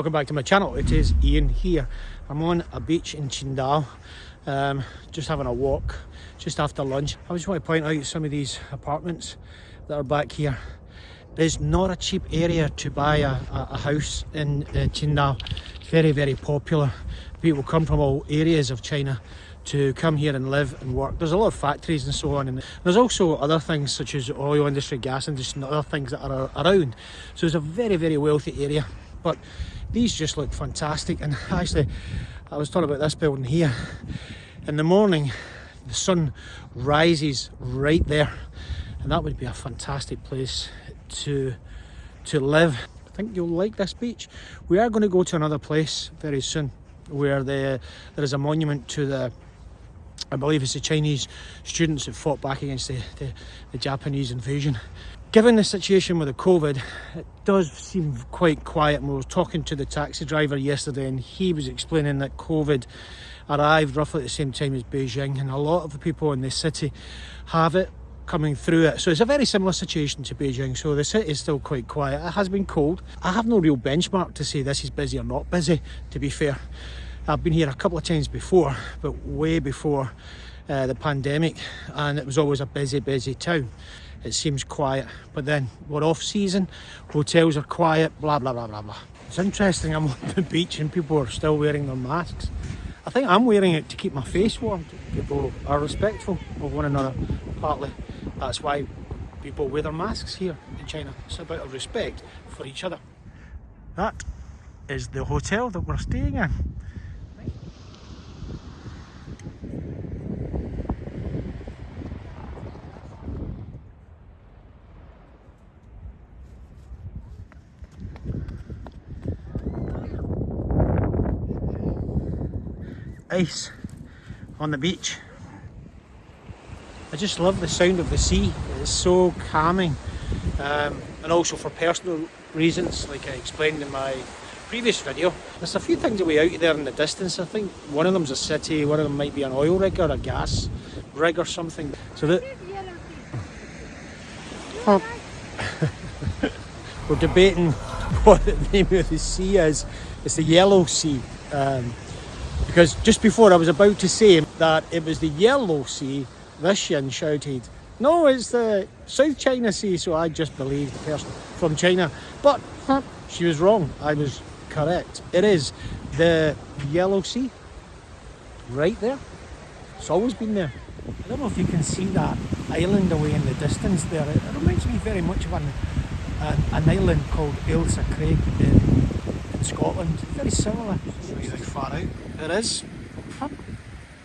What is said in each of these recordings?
Welcome back to my channel. It is Ian here. I'm on a beach in Qingdao, um, just having a walk just after lunch. I just want to point out some of these apartments that are back here. It's not a cheap area to buy a, a, a house in uh, Qingdao. It's very, very popular. People come from all areas of China to come here and live and work. There's a lot of factories and so on and there's also other things such as oil industry, gas industry and other things that are around. So it's a very, very wealthy area. But these just look fantastic and actually I was talking about this building here. In the morning the sun rises right there and that would be a fantastic place to to live. I think you'll like this beach. We are going to go to another place very soon where the, there is a monument to the I believe it's the Chinese students that fought back against the, the, the Japanese invasion Given the situation with the COVID, it does seem quite quiet. we were talking to the taxi driver yesterday and he was explaining that COVID arrived roughly at the same time as Beijing and a lot of the people in the city have it coming through it. So it's a very similar situation to Beijing. So the city is still quite quiet. It has been cold. I have no real benchmark to say this is busy or not busy, to be fair. I've been here a couple of times before, but way before uh, the pandemic, and it was always a busy, busy town it seems quiet. But then we're off season, hotels are quiet, blah, blah, blah, blah, blah. It's interesting, I'm on the beach and people are still wearing their masks. I think I'm wearing it to keep my face warm. People are respectful of one another, partly. That's why people wear their masks here in China. It's about a respect for each other. That is the hotel that we're staying in. Ice on the beach. I just love the sound of the sea. It's so calming. Um, and also for personal reasons, like I explained in my previous video. There's a few things away out there in the distance. I think one of them's a city, one of them might be an oil rig or a gas rig or something. So that we're debating what the name of the sea is. It's the Yellow Sea. Um, because just before I was about to say that it was the Yellow Sea, Vishan shouted, no, it's the South China Sea, so I just believed the person from China. But huh, she was wrong, I was correct. It is the Yellow Sea, right there. It's always been there. I don't know if you can see that island away in the distance there. It, reminds me very much of an, an, an island called Ailsa Craig in, in Scotland. Very similar. It's really far out. It is.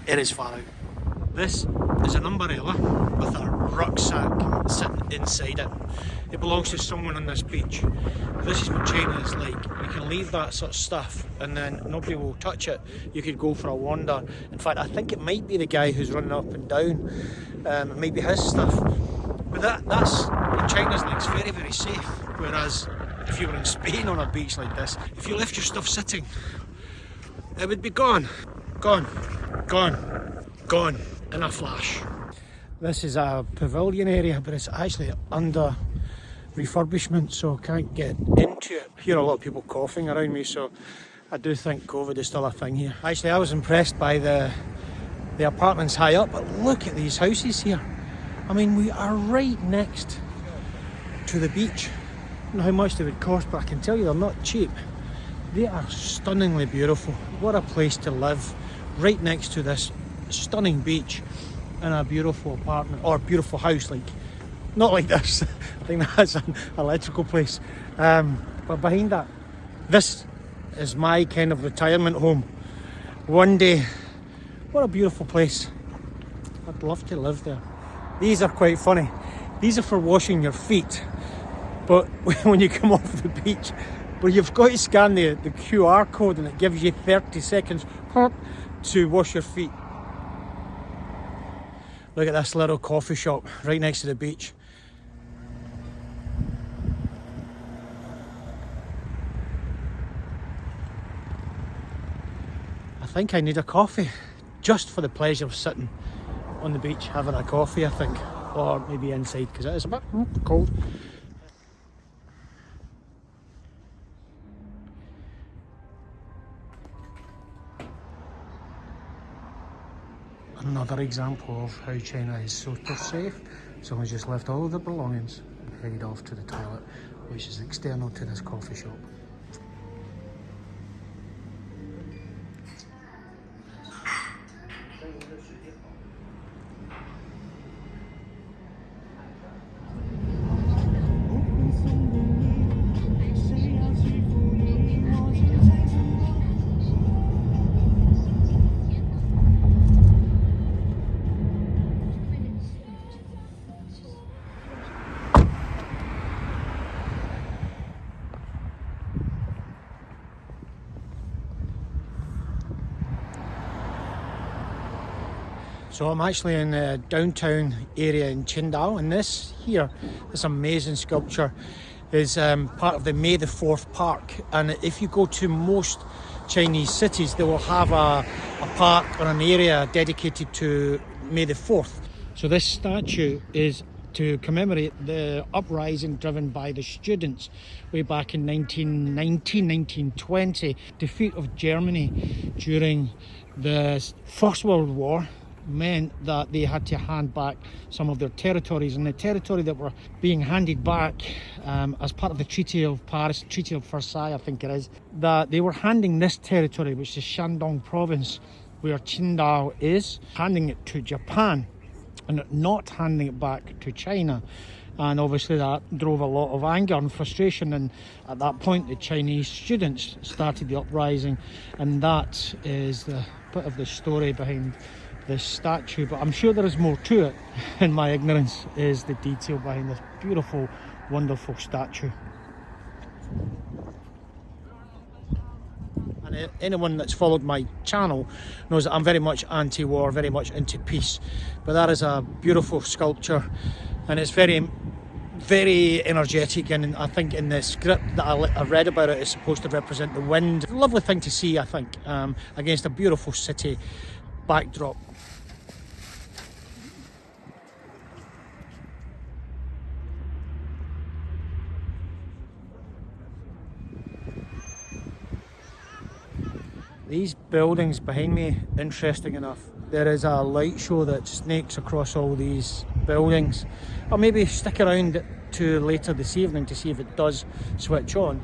It is far out. This is an umbrella with a rucksack sitting inside it. It belongs to someone on this beach. This is what China is like. You can leave that sort of stuff and then nobody will touch it. You could go for a wander. In fact, I think it might be the guy who's running up and down. Um, it might be his stuff. But that, that's, China's like, it's very, very safe. Whereas if you were in Spain on a beach like this, if you left your stuff sitting it would be gone, gone, gone, gone in a flash. This is a pavilion area, but it's actually under refurbishment, so can't get into it. I hear a lot of people coughing around me, so I do think COVID is still a thing here. Actually, I was impressed by the the apartments high up, but look at these houses here. I mean, we are right next to the beach. I don't know how much they would cost, but I can tell you they're not cheap. They are stunningly beautiful. What a place to live, right next to this stunning beach in a beautiful apartment or beautiful house like not like this. I think that's an electrical place. Um, but behind that this is my kind of retirement home. One day what a beautiful place. I'd love to live there. These are quite funny. These are for washing your feet. But when you come off the beach but you've got to scan the, the QR code and it gives you 30 seconds to wash your feet. Look at this little coffee shop right next to the beach. I think I need a coffee just for the pleasure of sitting on the beach having a coffee I think or maybe inside because it is a bit cold Another example of how China is super safe. Someone just left all of their belongings and headed off to the toilet, which is external to this coffee shop. So I'm actually in the downtown area in Qingdao and this here, this amazing sculpture is um, part of the May the 4th Park. And if you go to most Chinese cities they will have a, a park or an area dedicated to May the 4th. So this statue is to commemorate the uprising driven by the students way back in 1919, 1920, defeat of Germany during the First World War meant that they had to hand back some of their territories. And the territory that were being handed back um, as part of the Treaty of Paris, Treaty of Versailles I think it is, that they were handing this territory which is Shandong province where Qingdao is, handing it to Japan and not handing it back to China. And obviously that drove a lot of anger and frustration. And at that point the Chinese students started the uprising. And that is the bit of the story behind this statue but I'm sure there is more to it and my ignorance is the detail behind this beautiful wonderful statue and anyone that's followed my channel knows that I'm very much anti-war very much into peace but that is a beautiful sculpture and it's very very energetic and I think in the script that I, read about it it is supposed to represent the wind. lovely thing to see I think um, against a beautiful city backdrop. These buildings behind me, interesting enough, there is a light show that snakes across all these buildings. I'll maybe stick around to later this evening to see if it does switch on.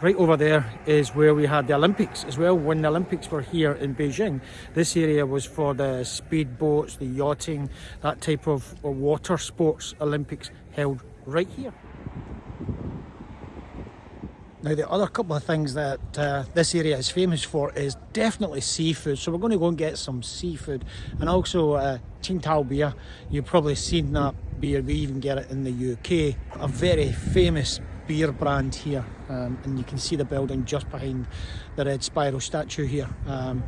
Right over there is where we had the Olympics as well. When the Olympics were here in Beijing, this area was for the speed boats, the yachting, that type of water sports Olympics held right here. Now the other couple of things that uh, this area is famous for is definitely seafood. So we're going to go and get some seafood and also uh, Tsingtao beer. You've probably seen that beer, we even get it in the UK. A very famous beer brand here um, and you can see the building just behind the red spiral statue here um,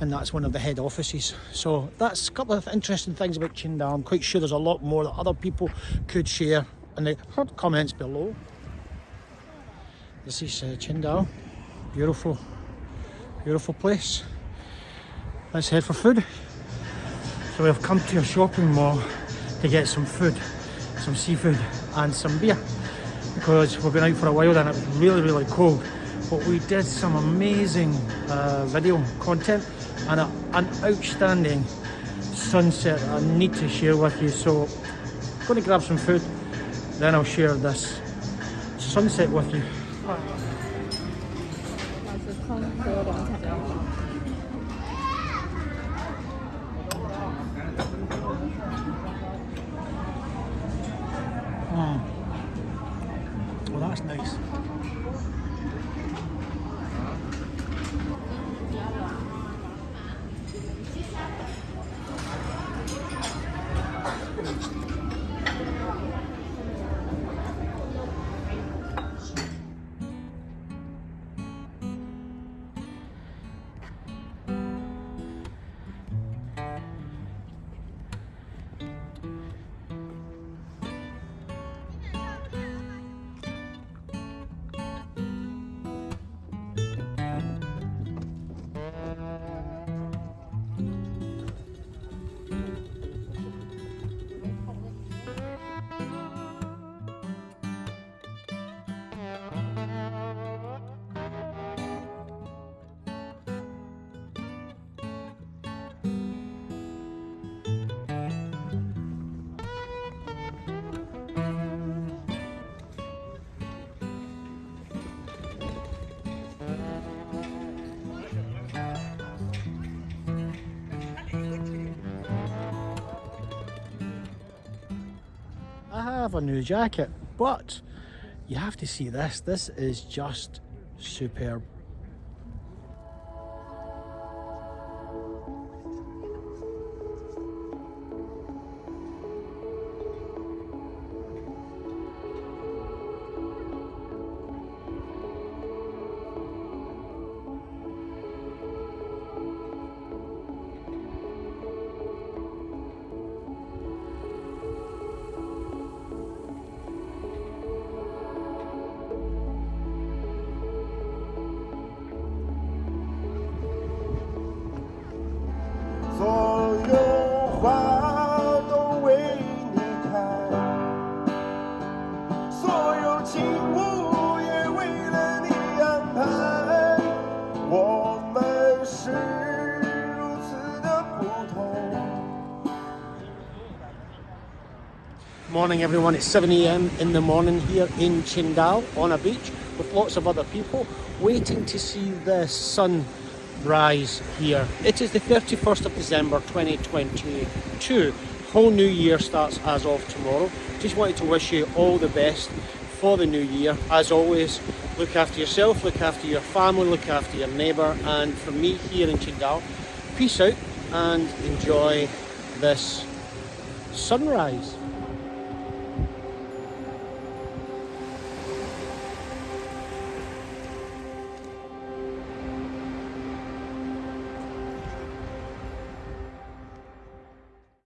and that's one of the head offices. So that's a couple of interesting things about Qingdao. I'm quite sure there's a lot more that other people could share in the comments below. This is uh, Qingdao. Beautiful beautiful place. Let's head for food. So we've come to a shopping mall to get some food some seafood and some beer because we've been out for a while and it was really really cold. But we did some amazing uh, video content and a, an outstanding sunset I need to share with you. So I'm going to grab some food then I'll share this sunset with you nice. Have a new jacket, but you have to see this. This is just superb. Morning everyone, it's 7am in the morning here in Qingdao on a beach with lots of other people waiting to see the sun rise here. It is the 31st of December 2022. Whole new year starts as of tomorrow. Just wanted to wish you all the best for the new year. As always, look after yourself, look after your family, look after your neighbour and from me here in Qingdao, peace out and enjoy this sunrise.